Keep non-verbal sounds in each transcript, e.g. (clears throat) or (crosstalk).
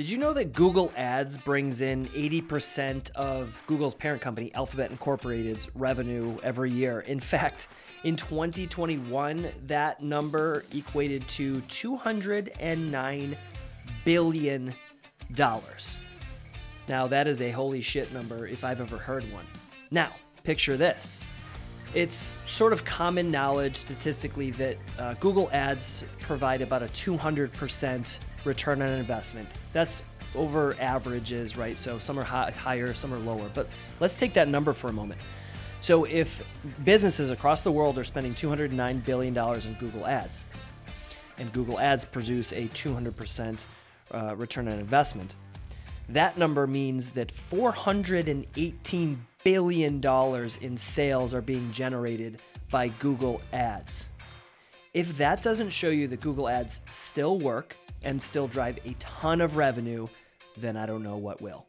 Did you know that Google Ads brings in 80% of Google's parent company, Alphabet Incorporated's revenue every year? In fact, in 2021, that number equated to $209 billion. Now, that is a holy shit number if I've ever heard one. Now, picture this. It's sort of common knowledge statistically that uh, Google Ads provide about a 200% return on investment. That's over averages, right? So some are high, higher, some are lower. But let's take that number for a moment. So if businesses across the world are spending $209 billion in Google Ads, and Google Ads produce a 200% uh, return on investment, that number means that $418 billion in sales are being generated by Google Ads. If that doesn't show you that Google Ads still work and still drive a ton of revenue, then I don't know what will.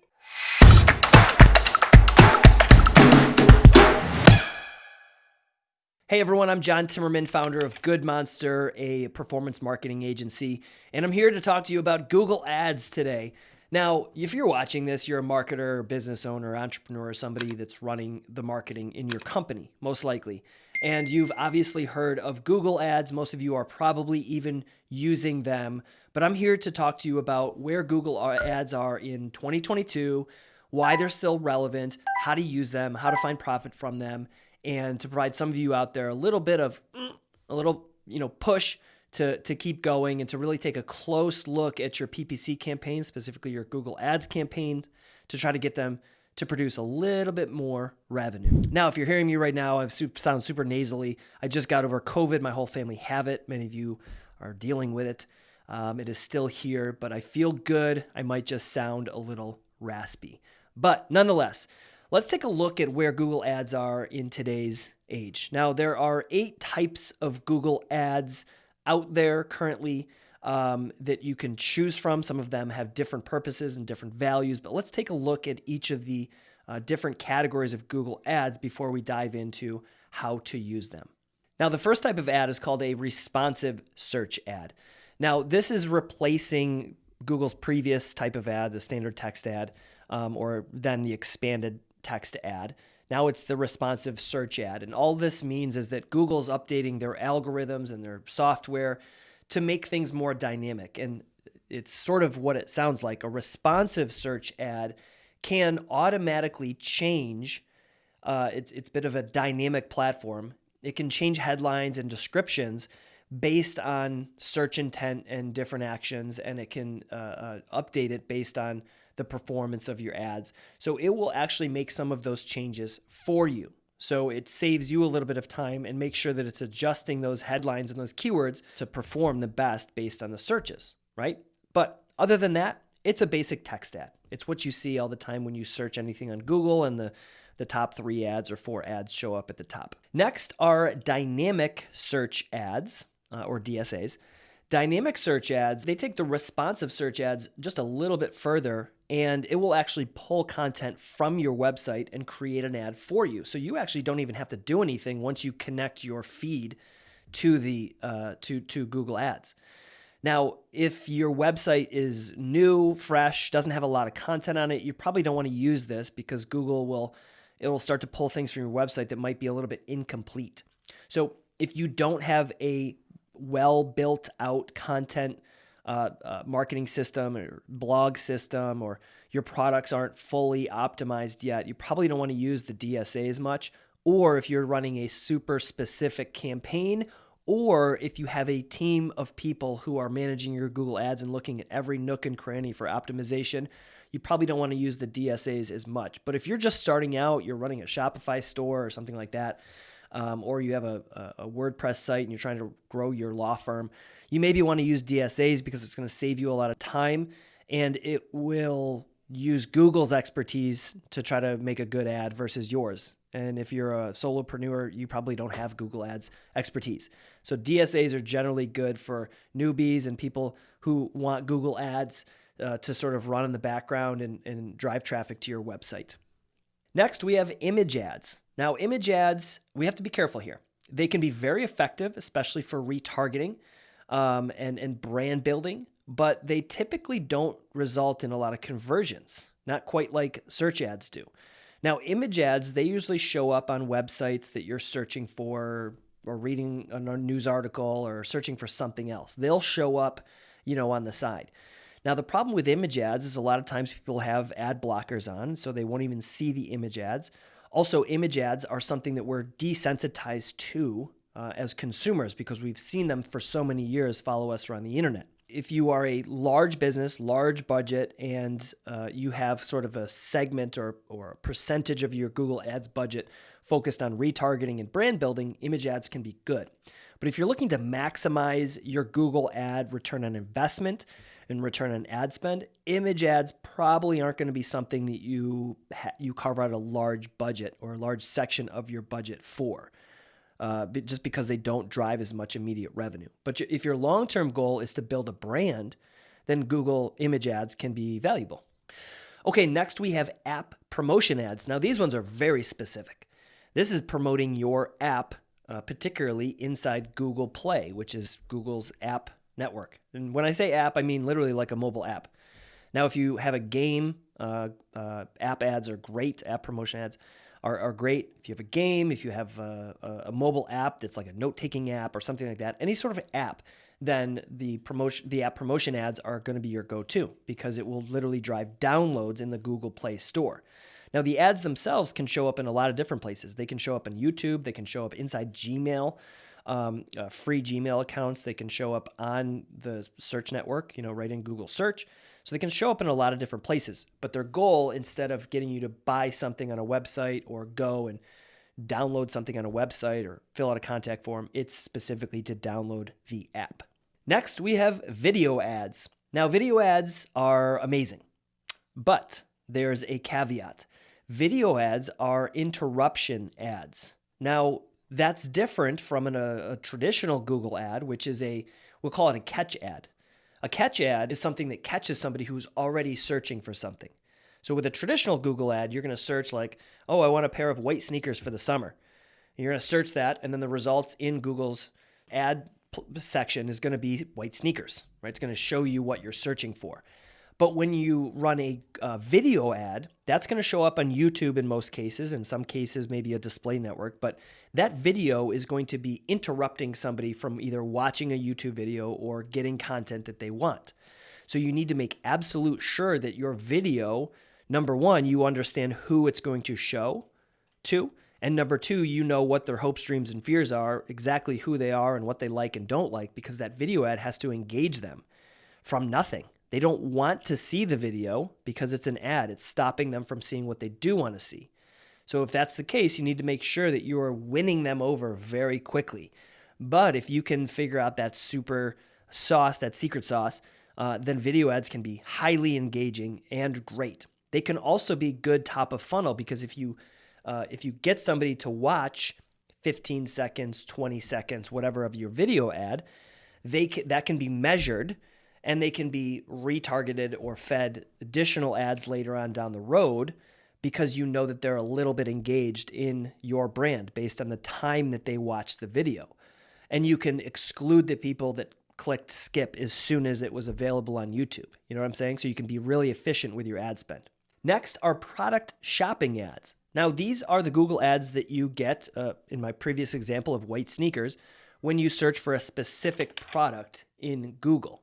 Hey everyone, I'm John Timmerman, founder of Good Monster, a performance marketing agency, and I'm here to talk to you about Google Ads today. Now, if you're watching this, you're a marketer, business owner, entrepreneur, somebody that's running the marketing in your company, most likely. And you've obviously heard of Google Ads. Most of you are probably even using them. But I'm here to talk to you about where Google Ads are in 2022, why they're still relevant, how to use them, how to find profit from them, and to provide some of you out there a little bit of mm, a little, you know, push to, to keep going and to really take a close look at your PPC campaign, specifically your Google Ads campaign, to try to get them to produce a little bit more revenue. Now, if you're hearing me right now, I sound super nasally. I just got over COVID. My whole family have it. Many of you are dealing with it. Um, it is still here, but I feel good. I might just sound a little raspy. But nonetheless, let's take a look at where Google Ads are in today's age. Now, there are eight types of Google Ads out there currently um, that you can choose from. Some of them have different purposes and different values, but let's take a look at each of the uh, different categories of Google Ads before we dive into how to use them. Now, the first type of ad is called a responsive search ad. Now, this is replacing Google's previous type of ad, the standard text ad, um, or then the expanded text ad. Now it's the responsive search ad. And all this means is that Google's updating their algorithms and their software to make things more dynamic. And it's sort of what it sounds like. A responsive search ad can automatically change. Uh, it's, it's a bit of a dynamic platform. It can change headlines and descriptions based on search intent and different actions, and it can uh, uh, update it based on the performance of your ads. So it will actually make some of those changes for you. So it saves you a little bit of time and make sure that it's adjusting those headlines and those keywords to perform the best based on the searches, right? But other than that, it's a basic text ad. It's what you see all the time when you search anything on Google and the the top three ads or four ads show up at the top. Next are dynamic search ads uh, or DSAs. Dynamic search ads, they take the responsive search ads just a little bit further and it will actually pull content from your website and create an ad for you. So you actually don't even have to do anything once you connect your feed to the uh, to to Google Ads. Now, if your website is new, fresh, doesn't have a lot of content on it, you probably don't want to use this because Google will it will start to pull things from your website that might be a little bit incomplete. So if you don't have a well built out content uh, uh, marketing system or blog system, or your products aren't fully optimized yet, you probably don't want to use the DSA as much. Or if you're running a super specific campaign, or if you have a team of people who are managing your Google Ads and looking at every nook and cranny for optimization, you probably don't want to use the DSAs as much. But if you're just starting out, you're running a Shopify store or something like that, um, or you have a, a, WordPress site and you're trying to grow your law firm, you maybe want to use DSAs because it's going to save you a lot of time and it will use Google's expertise to try to make a good ad versus yours. And if you're a solopreneur, you probably don't have Google Ads expertise. So DSAs are generally good for newbies and people who want Google Ads uh, to sort of run in the background and, and drive traffic to your website. Next, we have image ads. Now, image ads, we have to be careful here. They can be very effective, especially for retargeting um, and, and brand building, but they typically don't result in a lot of conversions, not quite like search ads do. Now, image ads, they usually show up on websites that you're searching for or reading a news article or searching for something else. They'll show up, you know, on the side. Now, the problem with image ads is a lot of times people have ad blockers on, so they won't even see the image ads. Also, image ads are something that we're desensitized to uh, as consumers because we've seen them for so many years follow us around the internet. If you are a large business, large budget, and uh, you have sort of a segment or, or a percentage of your Google Ads budget focused on retargeting and brand building, image ads can be good. But if you're looking to maximize your Google ad return on investment and return on ad spend, image ads probably aren't going to be something that you you carve out a large budget or a large section of your budget for uh, just because they don't drive as much immediate revenue. But if your long term goal is to build a brand, then Google image ads can be valuable. Okay, next we have app promotion ads. Now, these ones are very specific. This is promoting your app, uh, particularly inside Google Play, which is Google's app network. And when I say app, I mean literally like a mobile app. Now, if you have a game, uh, uh, app ads are great, app promotion ads are, are great. If you have a game, if you have a, a mobile app that's like a note taking app or something like that, any sort of app, then the promotion the app promotion ads are going to be your go-to because it will literally drive downloads in the Google Play Store. Now the ads themselves can show up in a lot of different places. They can show up in YouTube, they can show up inside Gmail, um, uh, free Gmail accounts. They can show up on the search network, you know, right in Google search. So they can show up in a lot of different places. But their goal, instead of getting you to buy something on a website or go and download something on a website or fill out a contact form, it's specifically to download the app. Next, we have video ads. Now, video ads are amazing, but there's a caveat. Video ads are interruption ads. Now, that's different from an, a, a traditional Google ad, which is a, we'll call it a catch ad. A catch ad is something that catches somebody who's already searching for something. So with a traditional Google ad, you're going to search like, oh, I want a pair of white sneakers for the summer. And you're going to search that, and then the results in Google's ad section is going to be white sneakers, right? It's going to show you what you're searching for. But when you run a uh, video ad, that's going to show up on YouTube in most cases, in some cases, maybe a display network. But that video is going to be interrupting somebody from either watching a YouTube video or getting content that they want. So you need to make absolute sure that your video, number one, you understand who it's going to show to. And number two, you know what their hopes, dreams, and fears are, exactly who they are and what they like and don't like, because that video ad has to engage them from nothing. They don't want to see the video because it's an ad. It's stopping them from seeing what they do want to see. So if that's the case, you need to make sure that you are winning them over very quickly. But if you can figure out that super sauce, that secret sauce, uh, then video ads can be highly engaging and great. They can also be good top of funnel because if you uh, if you get somebody to watch 15 seconds, 20 seconds, whatever of your video ad, they can, that can be measured and they can be retargeted or fed additional ads later on down the road because you know that they're a little bit engaged in your brand based on the time that they watch the video. And you can exclude the people that clicked skip as soon as it was available on YouTube. You know what I'm saying? So you can be really efficient with your ad spend. Next are product shopping ads. Now, these are the Google ads that you get uh, in my previous example of white sneakers when you search for a specific product in Google.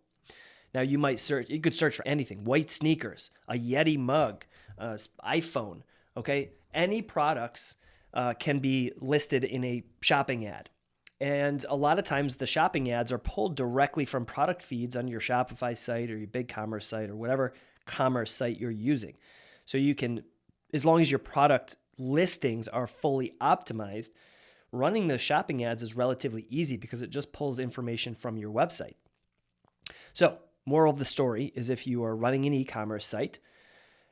Now you might search, you could search for anything, white sneakers, a Yeti mug, uh, iPhone, okay? Any products uh, can be listed in a shopping ad. And a lot of times the shopping ads are pulled directly from product feeds on your Shopify site or your BigCommerce site or whatever commerce site you're using. So you can, as long as your product listings are fully optimized, running the shopping ads is relatively easy because it just pulls information from your website. So Moral of the story is if you are running an e commerce site,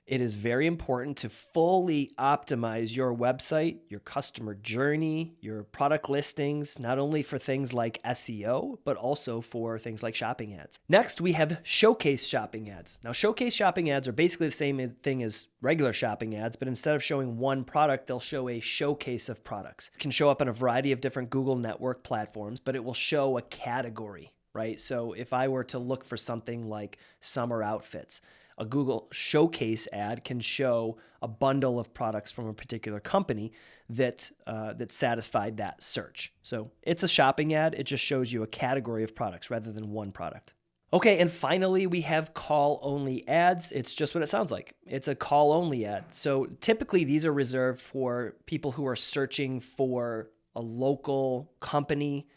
it is very important to fully optimize your website, your customer journey, your product listings, not only for things like SEO, but also for things like shopping ads. Next, we have showcase shopping ads. Now, showcase shopping ads are basically the same thing as regular shopping ads, but instead of showing one product, they'll show a showcase of products. It can show up on a variety of different Google network platforms, but it will show a category right? So if I were to look for something like summer outfits, a Google Showcase ad can show a bundle of products from a particular company that uh, that satisfied that search. So it's a shopping ad. It just shows you a category of products rather than one product. Okay, and finally, we have call only ads. It's just what it sounds like. It's a call only ad. So typically, these are reserved for people who are searching for a local company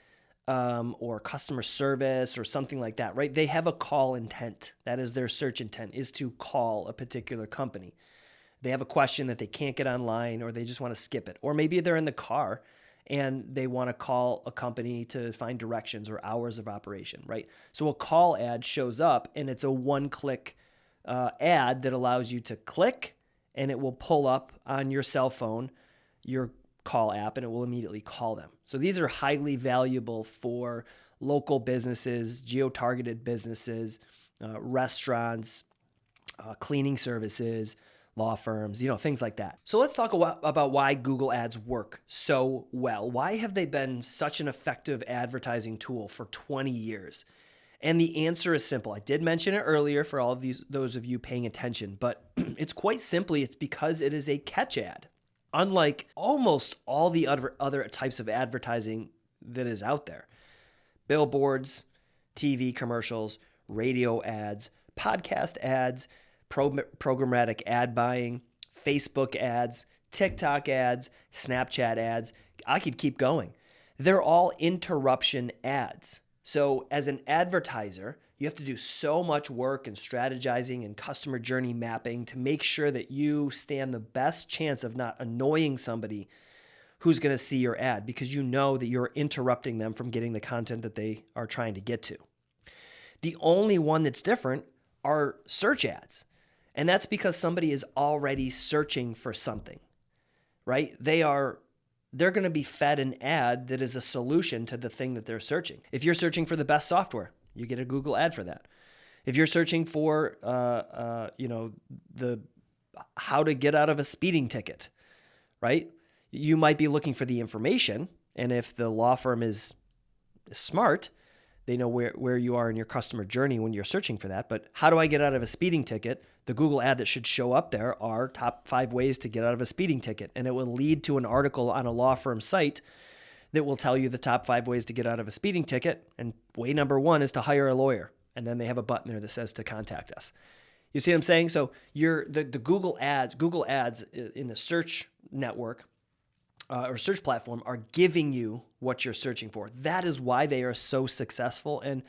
um, or customer service or something like that, right? They have a call intent. That is their search intent, is to call a particular company. They have a question that they can't get online or they just want to skip it. Or maybe they're in the car and they want to call a company to find directions or hours of operation, right? So a call ad shows up and it's a one click uh, ad that allows you to click and it will pull up on your cell phone your call app and it will immediately call them. So these are highly valuable for local businesses, geo targeted businesses, uh, restaurants, uh, cleaning services, law firms, you know, things like that. So let's talk about why Google Ads work so well. Why have they been such an effective advertising tool for 20 years? And the answer is simple. I did mention it earlier for all of these those of you paying attention, but (clears throat) it's quite simply it's because it is a catch ad unlike almost all the other, other types of advertising that is out there billboards, TV commercials, radio ads, podcast ads, pro- programmatic ad buying, Facebook ads, TikTok ads, Snapchat ads. I could keep going. They're all interruption ads. So, as an advertiser, you have to do so much work and strategizing and customer journey mapping to make sure that you stand the best chance of not annoying somebody who's going to see your ad because you know that you're interrupting them from getting the content that they are trying to get to. The only one that's different are search ads. And that's because somebody is already searching for something. Right? They are they're going to be fed an ad that is a solution to the thing that they're searching. If you're searching for the best software, you get a Google ad for that. If you're searching for, uh, uh, you know, the how to get out of a speeding ticket, right? You might be looking for the information, and if the law firm is, smart, they know where, where you are in your customer journey when you're searching for that. But how do I get out of a speeding ticket? The Google ad that should show up there are top five ways to get out of a speeding ticket. And it will lead to an article on a law firm site that will tell you the top five ways to get out of a speeding ticket. And way number one is to hire a lawyer. And then they have a button there that says to contact us. You see what I'm saying? So you're the, the Google ads, Google ads in the search network uh, or search platform are giving you what you're searching for. That is why they are so successful and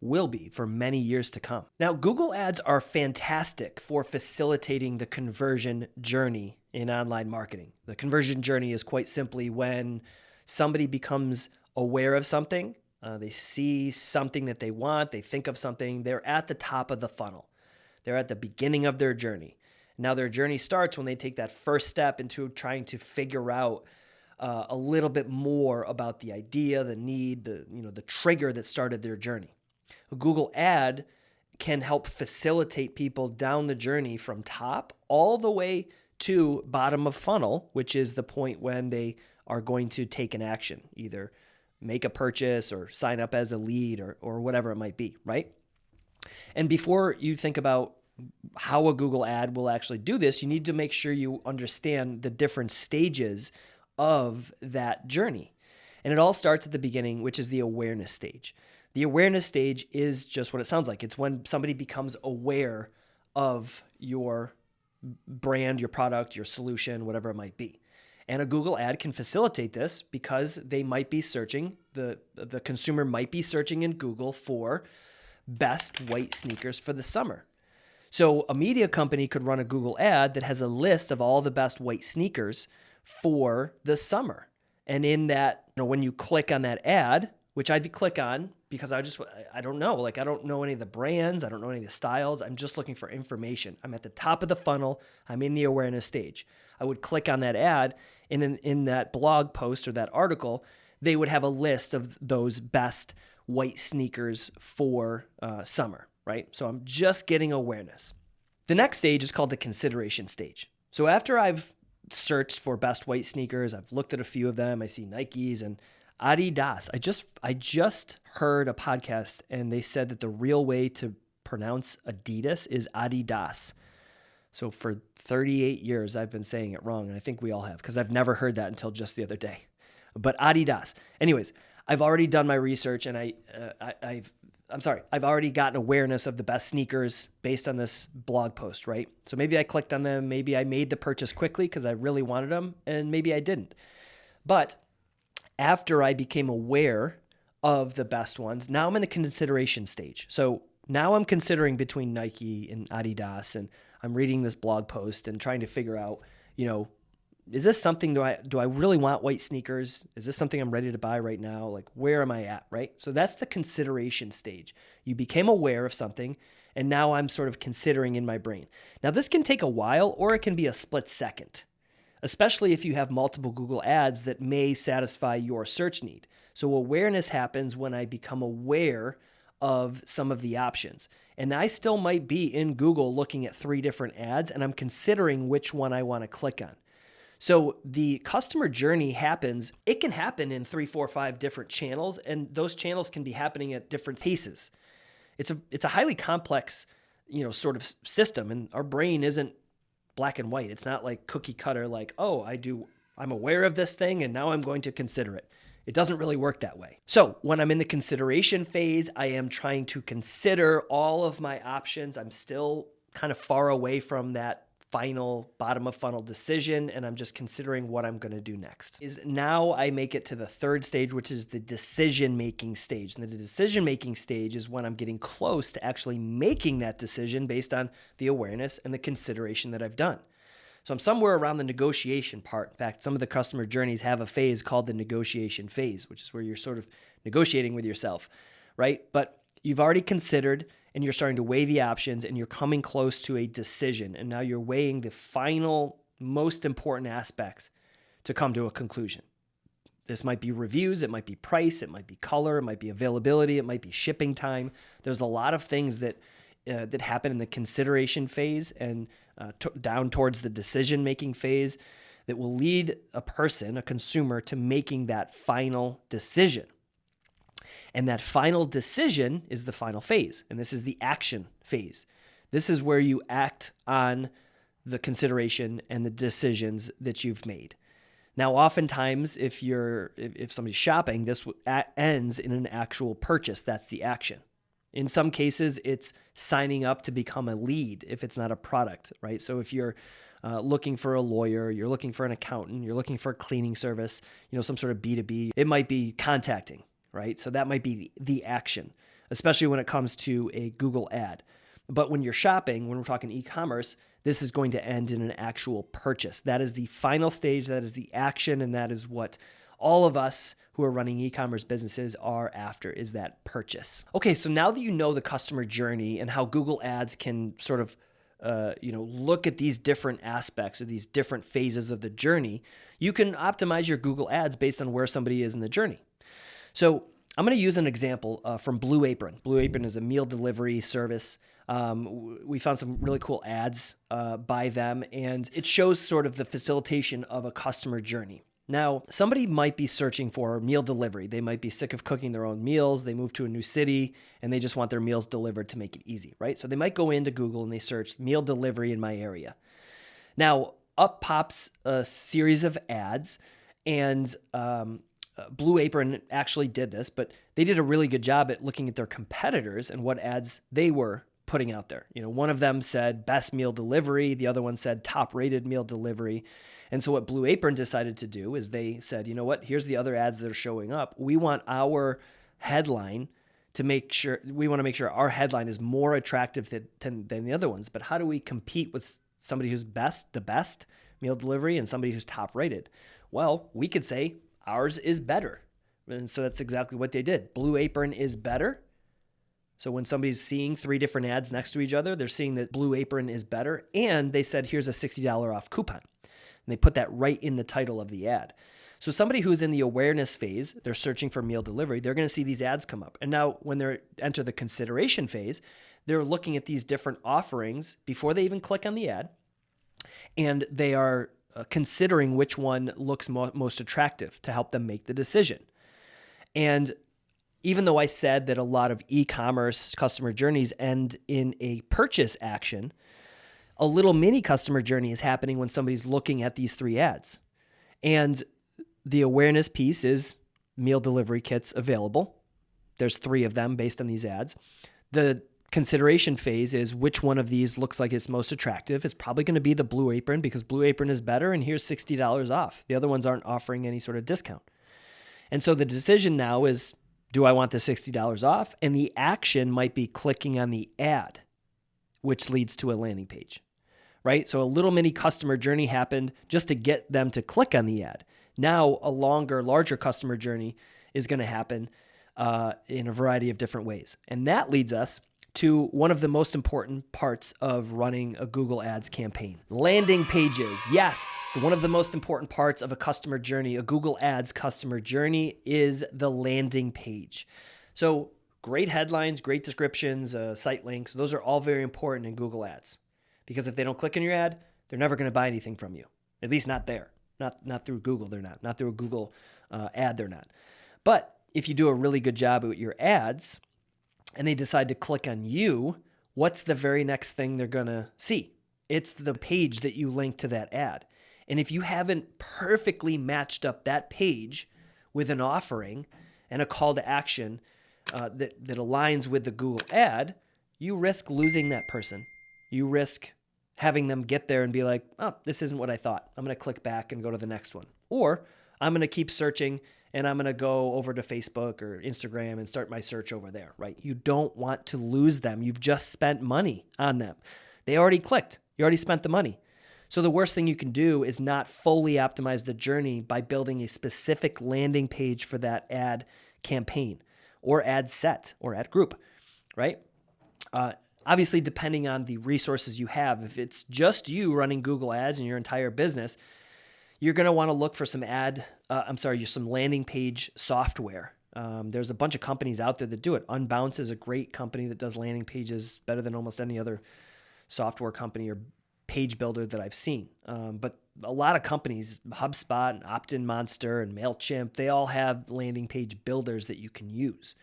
will be for many years to come. Now, Google ads are fantastic for facilitating the conversion journey in online marketing. The conversion journey is quite simply when somebody becomes aware of something, uh, they see something that they want, they think of something, they're at the top of the funnel. They're at the beginning of their journey. Now, their journey starts when they take that first step into trying to figure out uh, a little bit more about the idea, the need, the you know the trigger that started their journey. A Google ad can help facilitate people down the journey from top all the way to bottom of funnel, which is the point when they are going to take an action, either make a purchase or sign up as a lead or, or whatever it might be, right? And before you think about how a Google ad will actually do this, you need to make sure you understand the different stages of that journey. And it all starts at the beginning, which is the awareness stage. The awareness stage is just what it sounds like. It's when somebody becomes aware of your brand, your product, your solution, whatever it might be. And a Google ad can facilitate this because they might be searching, the, the consumer might be searching in Google for best white sneakers for the summer. So a media company could run a Google ad that has a list of all the best white sneakers for the summer. And in that, you know, when you click on that ad, which I'd click on because I just I don't know, like I don't know any of the brands, I don't know any of the styles. I'm just looking for information. I'm at the top of the funnel. I'm in the awareness stage. I would click on that ad, in in that blog post or that article, they would have a list of those best white sneakers for uh, summer. Right. So I'm just getting awareness. The next stage is called the consideration stage. So after I've searched for best white sneakers, I've looked at a few of them. I see Nikes and Adidas. I just I just heard a podcast and they said that the real way to pronounce Adidas is Adidas. So for 38 years I've been saying it wrong and I think we all have because I've never heard that until just the other day. But Adidas. Anyways, I've already done my research and I, uh, I have I'm sorry, I've already gotten awareness of the best sneakers based on this blog post, right? So maybe I clicked on them, maybe I made the purchase quickly because I really wanted them, and maybe I didn't. But after I became aware of the best ones, now I'm in the consideration stage. So now I'm considering between Nike and Adidas, and I'm reading this blog post and trying to figure out, you know, is this something do I do I really want white sneakers? Is this something I'm ready to buy right now? Like where am I at, right? So that's the consideration stage. You became aware of something and now I'm sort of considering in my brain. Now this can take a while or it can be a split second. Especially if you have multiple Google ads that may satisfy your search need. So awareness happens when I become aware of some of the options. And I still might be in Google looking at three different ads and I'm considering which one I want to click on. So the customer journey happens, it can happen in three, four, five different channels, and those channels can be happening at different paces. It's a it's a highly complex, you know, sort of system, and our brain isn't black and white. It's not like cookie cutter, like, oh, I do I'm aware of this thing and now I'm going to consider it. It doesn't really work that way. So, when I'm in the consideration phase, I am trying to consider all of my options. I'm still kind of far away from that final bottom of funnel decision and I'm just considering what I'm going to do next. Is now I make it to the third stage which is the decision making stage. And the decision making stage is when I'm getting close to actually making that decision based on the awareness and the consideration that I've done. So I'm somewhere around the negotiation part. In fact, some of the customer journeys have a phase called the negotiation phase, which is where you're sort of negotiating with yourself, right? But you've already considered and you're starting to weigh the options and you're coming close to a decision. And now you're weighing the final, most important aspects to come to a conclusion. This might be reviews, it might be price, it might be color, it might be availability, it might be shipping time. There's a lot of things that uh, that happen in the consideration phase and uh, down towards the decision making phase that will lead a person, a consumer, to making that final decision. And that final decision is the final phase. And this is the action phase. This is where you act on the consideration and the decisions that you've made. Now, oftentimes, if you're if, if somebody's shopping, this ends in an actual purchase. That's the action. In some cases, it's signing up to become a lead if it's not a product, right? So if you're uh, looking for a lawyer, you're looking for an accountant, you're looking for a cleaning service, you know, some sort of B2B, it might be contacting right? So that might be the action, especially when it comes to a Google ad. But when you're shopping, when we're talking e commerce, this is going to end in an actual purchase. That is the final stage, that is the action, and that is what all of us who are running e-commerce businesses are after is that purchase. Okay, so now that you know the customer journey and how Google Ads can sort of uh, you know look at these different aspects or these different phases of the journey, you can optimize your Google Ads based on where somebody is in the journey. So I'm going to use an example uh, from Blue Apron. Blue Apron is a meal delivery service. Um, we found some really cool ads uh, by them, and it shows sort of the facilitation of a customer journey. Now, somebody might be searching for meal delivery. They might be sick of cooking their own meals. They move to a new city and they just want their meals delivered to make it easy, right? So they might go into Google and they search meal delivery in my area. Now, up pops a series of ads, and um, uh, Blue Apron actually did this, but they did a really good job at looking at their competitors and what ads they were putting out there. You know, one of them said best meal delivery, the other one said top rated meal delivery. And so what Blue Apron decided to do is they said, you know what, here's the other ads that are showing up. We want our headline to make sure we want to make sure our headline is more attractive than, than the other ones. But how do we compete with somebody who's best, the best meal delivery and somebody who's top rated? Well, we could say ours is better. And so that's exactly what they did. Blue Apron is better. So when somebody's seeing three different ads next to each other, they're seeing that Blue Apron is better. And they said, here's a $60 off coupon. And they put that right in the title of the ad. So somebody who's in the awareness phase, they're searching for meal delivery, they're going to see these ads come up. And now when they enter the consideration phase, they're looking at these different offerings before they even click on the ad. And they are uh, considering which one looks mo most attractive to help them make the decision. And even though I said that a lot of e commerce customer journeys end in a purchase action, a little mini customer journey is happening when somebody's looking at these three ads. And the awareness piece is meal delivery kits available. There's three of them based on these ads. The consideration phase is which one of these looks like it's most attractive. It's probably going to be the Blue Apron because Blue Apron is better and here's $60 off. The other ones aren't offering any sort of discount. And so the decision now is do I want the $60 off? And the action might be clicking on the ad, which leads to a landing page, right? So a little mini customer journey happened just to get them to click on the ad. Now, a longer, larger customer journey is going to happen uh, in a variety of different ways. And that leads us to one of the most important parts of running a Google Ads campaign landing pages. Yes, one of the most important parts of a customer journey, a Google Ads customer journey, is the landing page. So, great headlines, great descriptions, uh, site links, those are all very important in Google Ads because if they don't click on your ad, they're never going to buy anything from you, at least not there. Not, not through Google, they're not. Not through a Google uh, ad, they're not. But if you do a really good job with your ads, and they decide to click on you, what's the very next thing they're going to see? It's the page that you link to that ad. And if you haven't perfectly matched up that page with an offering and a call to action uh, that, that aligns with the Google ad, you risk losing that person. You risk having them get there and be like, oh, this isn't what I thought. I'm going to click back and go to the next one. Or I'm going to keep searching and I'm going to go over to Facebook or Instagram and start my search over there, right? You don't want to lose them. You've just spent money on them. They already clicked, you already spent the money. So the worst thing you can do is not fully optimize the journey by building a specific landing page for that ad campaign or ad set or ad group, right? Uh, obviously, depending on the resources you have, if it's just you running Google Ads in your entire business, you're going to want to look for some ad, uh, I'm sorry, some landing page software. Um, there's a bunch of companies out there that do it. Unbounce is a great company that does landing pages better than almost any other software company or page builder that I've seen. Um, but a lot of companies, HubSpot and Opt-in Monster and Mailchimp, they all have landing page builders that you can use.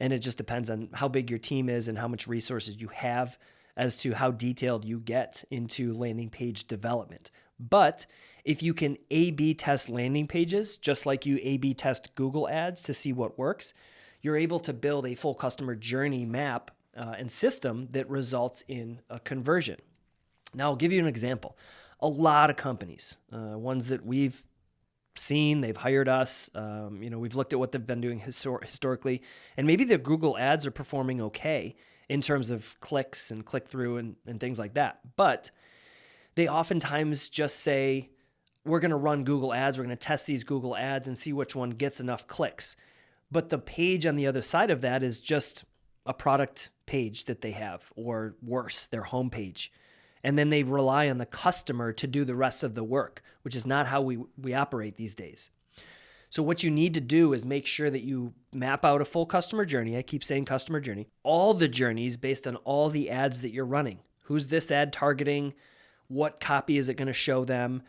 And it just depends on how big your team is and how much resources you have as to how detailed you get into landing page development. But if you can A B test landing pages, just like you A B test Google ads to see what works, you're able to build a full customer journey map uh, and system that results in a conversion. Now, I'll give you an example. A lot of companies, uh, ones that we've seen, they've hired us, um, you know, we've looked at what they've been doing histor- historically, and maybe the Google ads are performing okay in terms of clicks and click through and, and things like that. But they oftentimes just say, we're going to run Google ads. We're going to test these Google ads and see which one gets enough clicks. But the page on the other side of that is just a product page that they have, or worse, their homepage. And then they rely on the customer to do the rest of the work, which is not how we, we operate these days. So, what you need to do is make sure that you map out a full customer journey. I keep saying customer journey, all the journeys based on all the ads that you're running. Who's this ad targeting? What copy is it going to show them?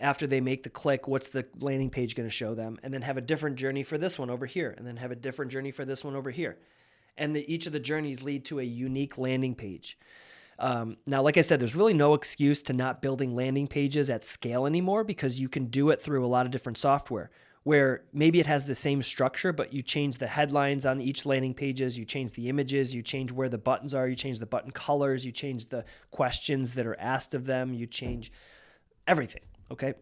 After they make the click, what's the landing page going to show them? And then have a different journey for this one over here, and then have a different journey for this one over here. And the, each of the journeys lead to a unique landing page. Um, now, like I said, there's really no excuse to not building landing pages at scale anymore because you can do it through a lot of different software where maybe it has the same structure, but you change the headlines on each landing pages, you change the images, you change where the buttons are, you change the button colors, you change the questions that are asked of them, you change everything. Okay.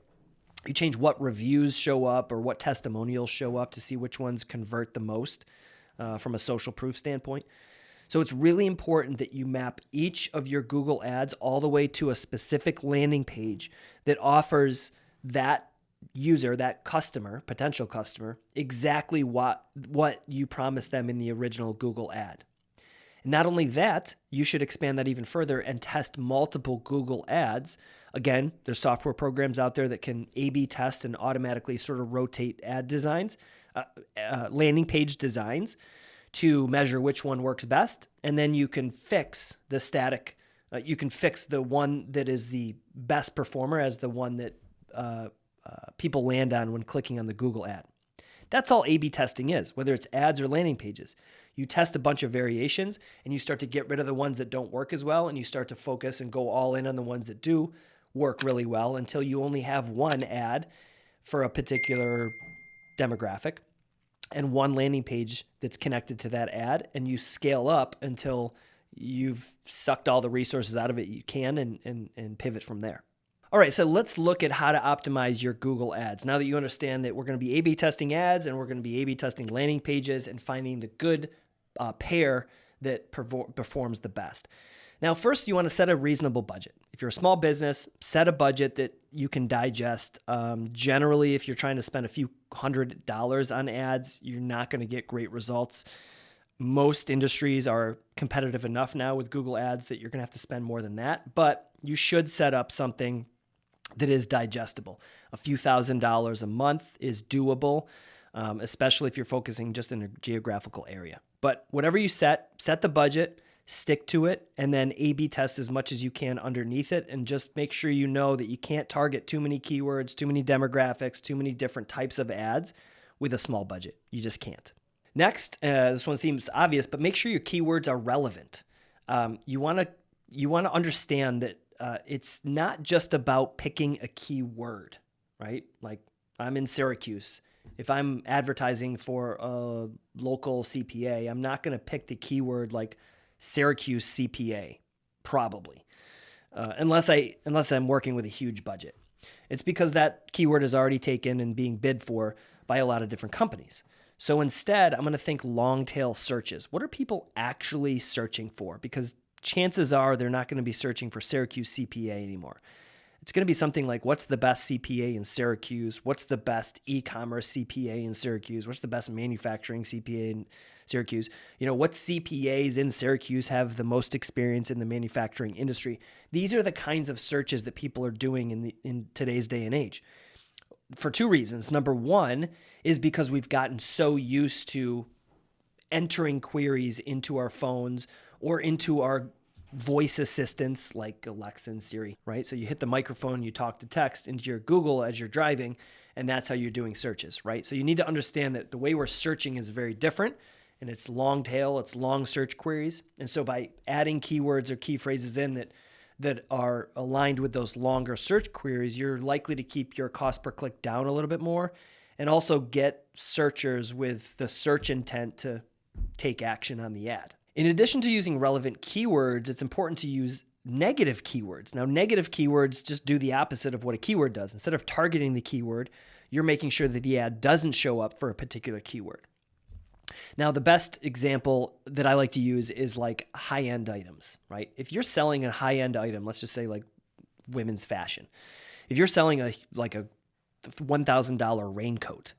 You change what reviews show up or what testimonials show up to see which ones convert the most uh, from a social proof standpoint. So it's really important that you map each of your Google ads all the way to a specific landing page that offers that user, that customer, potential customer, exactly what what you promised them in the original Google ad. And not only that, you should expand that even further and test multiple Google ads Again, there's software programs out there that can A B test and automatically sort of rotate ad designs, uh, uh, landing page designs to measure which one works best. And then you can fix the static, uh, you can fix the one that is the best performer as the one that uh, uh, people land on when clicking on the Google ad. That's all A B testing is, whether it's ads or landing pages. You test a bunch of variations and you start to get rid of the ones that don't work as well and you start to focus and go all in on the ones that do work really well until you only have one ad for a particular demographic and one landing page that's connected to that ad and you scale up until you've sucked all the resources out of it you can and, and, and pivot from there. All right, so let's look at how to optimize your Google ads. Now that you understand that we're going to be A B testing ads and we're going to be A B testing landing pages and finding the good uh, pair that performs the best. Now, first, you want to set a reasonable budget. If you're a small business, set a budget that you can digest. Um, generally, if you're trying to spend a few hundred dollars on ads, you're not going to get great results. Most industries are competitive enough now with Google Ads that you're going to have to spend more than that, but you should set up something that is digestible. A few thousand dollars a month is doable, um, especially if you're focusing just in a geographical area. But whatever you set, set the budget stick to it, and then A B test as much as you can underneath it. And just make sure you know that you can't target too many keywords, too many demographics, too many different types of ads with a small budget. You just can't. Next, uh, this one seems obvious, but make sure your keywords are relevant. Um, you want to you want to understand that uh, it's not just about picking a keyword, right? Like I'm in Syracuse. If I'm advertising for a local CPA, I'm not going to pick the keyword like Syracuse CPA, probably, uh, unless I unless I'm working with a huge budget. It's because that keyword is already taken and being bid for by a lot of different companies. So instead, I'm going to think long tail searches. What are people actually searching for? Because chances are they're not going to be searching for Syracuse CPA anymore. It's going to be something like what's the best CPA in Syracuse? What's the best e commerce CPA in Syracuse? What's the best manufacturing CPA in Syracuse? You know, what CPAs in Syracuse have the most experience in the manufacturing industry? These are the kinds of searches that people are doing in, the, in today's day and age for two reasons. Number one is because we've gotten so used to entering queries into our phones or into our voice assistants like Alexa and Siri, right? So you hit the microphone, you talk to text into your Google as you're driving, and that's how you're doing searches, right? So you need to understand that the way we're searching is very different and it's long tail, it's long search queries. And so by adding keywords or key phrases in that that are aligned with those longer search queries, you're likely to keep your cost per click down a little bit more and also get searchers with the search intent to take action on the ad. In addition to using relevant keywords, it's important to use negative keywords. Now, negative keywords just do the opposite of what a keyword does. Instead of targeting the keyword, you're making sure that the ad doesn't show up for a particular keyword. Now, the best example that I like to use is like high end items, right? If you're selling a high end item, let's just say like women's fashion, if you're selling a like a $1,000 raincoat,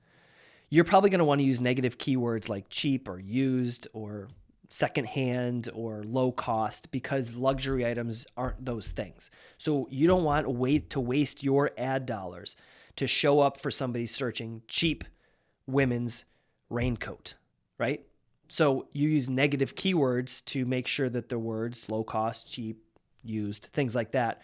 you're probably going to want to use negative keywords like cheap or used or secondhand or low cost because luxury items aren't those things. So you don't want to wait to waste your ad dollars to show up for somebody searching cheap women's raincoat, right? So you use negative keywords to make sure that the words low cost, cheap, used, things like that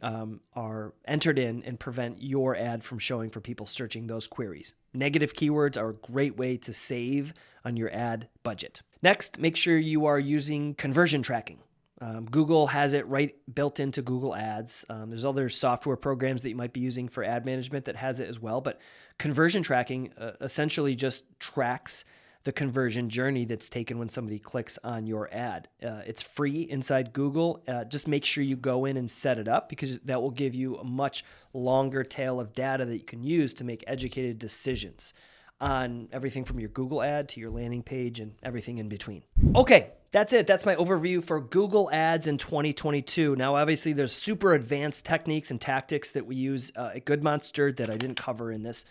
um, are entered in and prevent your ad from showing for people searching those queries. Negative keywords are a great way to save on your ad budget. Next, make sure you are using conversion tracking. Um, Google has it right built into Google Ads. Um, there's other software programs that you might be using for ad management that has it as well. But conversion tracking uh, essentially just tracks the conversion journey that's taken when somebody clicks on your ad. Uh, it's free inside Google. Uh, just make sure you go in and set it up because that will give you a much longer tail of data that you can use to make educated decisions on everything from your Google ad to your landing page and everything in between. Okay, that's it. That's my overview for Google Ads in 2022. Now, obviously, there's super advanced techniques and tactics that we use uh, at Good Monster that I didn't cover in this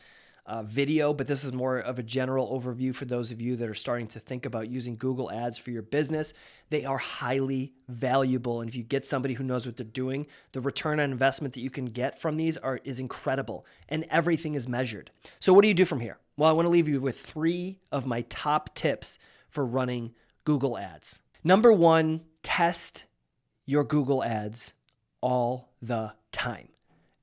uh, video, but this is more of a general overview for those of you that are starting to think about using Google Ads for your business. They are highly valuable, and if you get somebody who knows what they're doing, the return on investment that you can get from these are is incredible, and everything is measured. So, what do you do from here? Well, I want to leave you with three of my top tips for running Google Ads. Number one, test your Google Ads all the time,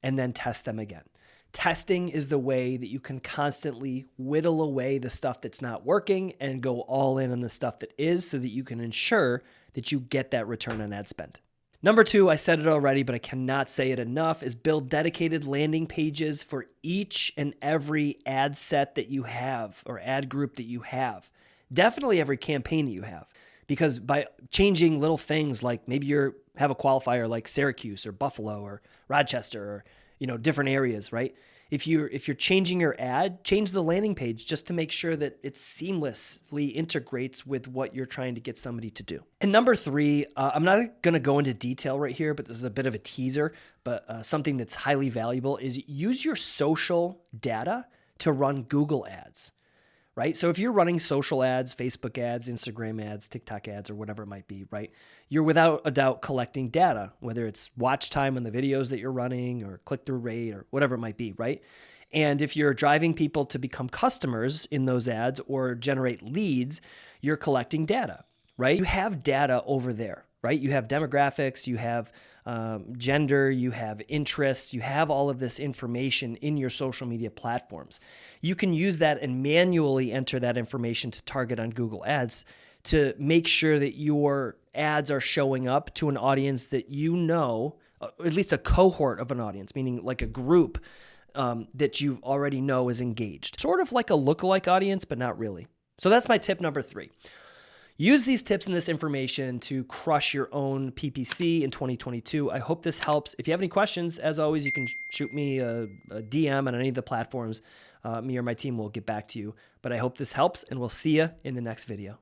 and then test them again Testing is the way that you can constantly whittle away the stuff that's not working and go all in on the stuff that is so that you can ensure that you get that return on ad spend. Number two, I said it already, but I cannot say it enough, is build dedicated landing pages for each and every ad set that you have or ad group that you have. Definitely every campaign that you have. Because by changing little things like maybe you have a qualifier like Syracuse or Buffalo or Rochester or you know different areas, right? If you're if you're changing your ad, change the landing page just to make sure that it seamlessly integrates with what you're trying to get somebody to do. And number three, uh, I'm not going to go into detail right here, but this is a bit of a teaser. But uh, something that's highly valuable is use your social data to run Google ads right? So if you're running social ads, Facebook ads, Instagram ads, TikTok ads, or whatever it might be, right? You're without a doubt collecting data, whether it's watch time on the videos that you're running or click through rate or whatever it might be, right? And if you're driving people to become customers in those ads or generate leads, you're collecting data, right? You have data over there, right? You have demographics, you have um, gender, you have interests, you have all of this information in your social media platforms. You can use that and manually enter that information to target on Google Ads to make sure that your ads are showing up to an audience that you know, uh, at least a cohort of an audience, meaning like a group um, that you already know is engaged. Sort of like a lookalike audience, but not really. So that's my tip number three. Use these tips and this information to crush your own PPC in 2022. I hope this helps. If you have any questions, as always, you can shoot me a, a DM on any of the platforms. Uh, me or my team will get back to you. But I hope this helps, and we'll see you in the next video.